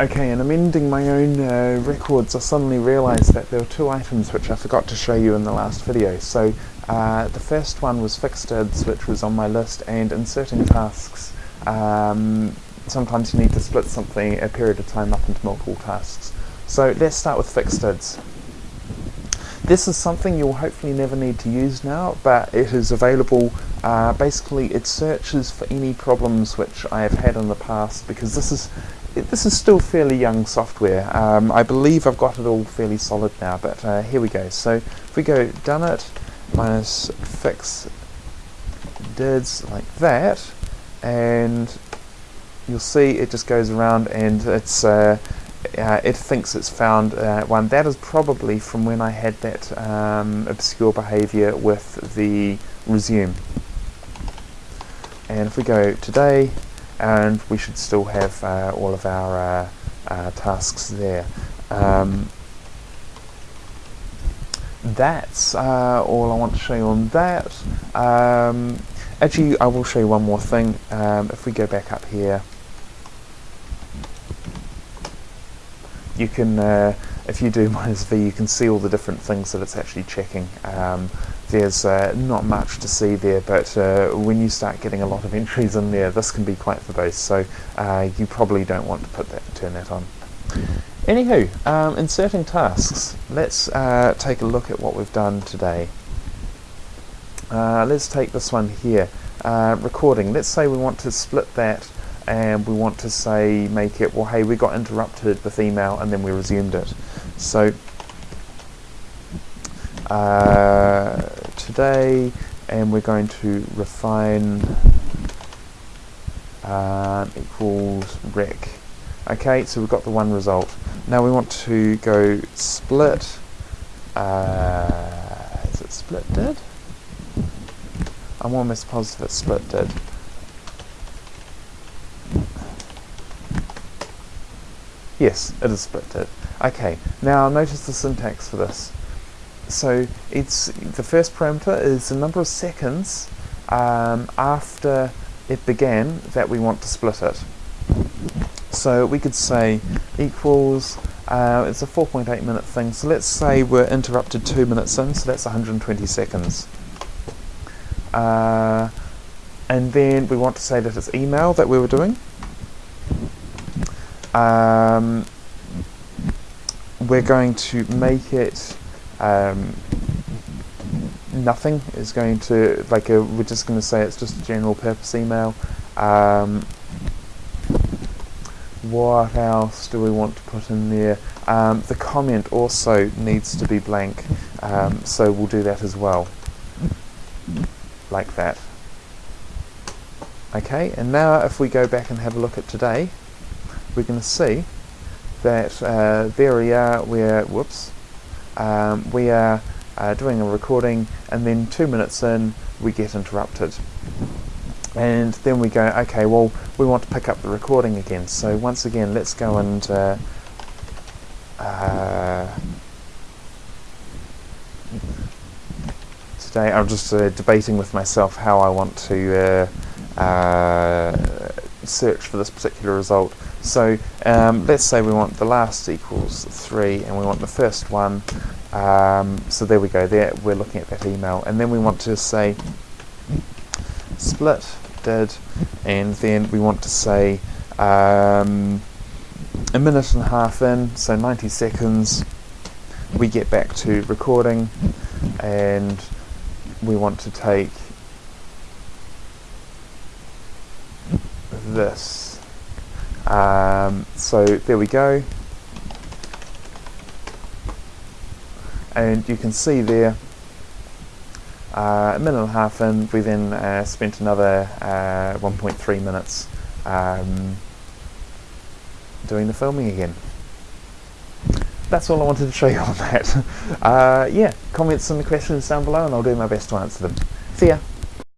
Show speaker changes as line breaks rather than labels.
Okay, and amending my own uh, records, I suddenly realised that there were two items which I forgot to show you in the last video. So uh, the first one was fixed dids, which was on my list, and inserting tasks. Um, sometimes you need to split something a period of time up into multiple tasks. So let's start with fixed dids. This is something you'll hopefully never need to use now, but it is available. Uh, basically, it searches for any problems which I have had in the past because this is this is still fairly young software. Um, I believe I've got it all fairly solid now, but uh, here we go. So if we go done it minus fix dids like that, and you'll see it just goes around and it's uh, uh, it thinks it's found uh, one. That is probably from when I had that um, obscure behavior with the resume. And if we go today, and we should still have uh, all of our uh, uh, tasks there. Um, that's uh, all I want to show you on that. Um, actually, I will show you one more thing. Um, if we go back up here, you can, uh, if you do minus V, you can see all the different things that it's actually checking. There's uh, not much to see there, but uh, when you start getting a lot of entries in there, this can be quite verbose, so uh, you probably don't want to put that, turn that on. Anywho, um, inserting tasks. Let's uh, take a look at what we've done today. Uh, let's take this one here, uh, recording. Let's say we want to split that and we want to say, make it, well hey, we got interrupted with email and then we resumed it. So today and we're going to refine um, equals rec. Okay so we've got the one result. Now we want to go split uh, is it split did? I'm almost positive it's split did. Yes it is split did. Okay now notice the syntax for this so it's the first parameter is the number of seconds um, after it began that we want to split it. So we could say equals, uh, it's a 4.8 minute thing, so let's say we're interrupted 2 minutes in, so that's 120 seconds. Uh, and then we want to say that it's email that we were doing. Um, we're going to make it um, nothing is going to like a, we're just going to say it's just a general purpose email. Um, what else do we want to put in there? Um, the comment also needs to be blank um, so we'll do that as well. Like that. Okay and now if we go back and have a look at today we're going to see that uh, there we are where whoops um, we are uh, doing a recording and then two minutes in we get interrupted. And then we go okay well we want to pick up the recording again. So once again let's go and uh, uh, today I'm just uh, debating with myself how I want to uh, uh, search for this particular result so um, let's say we want the last equals 3 and we want the first one. Um, so there we go, there we're looking at that email. And then we want to say split did and then we want to say um, a minute and a half in, so 90 seconds, we get back to recording and we want to take this um, so there we go. And you can see there, uh, a minute and a half in, we then uh, spent another uh, 1.3 minutes um, doing the filming again. That's all I wanted to show you on that. Uh, yeah, comments and questions down below and I'll do my best to answer them. See ya!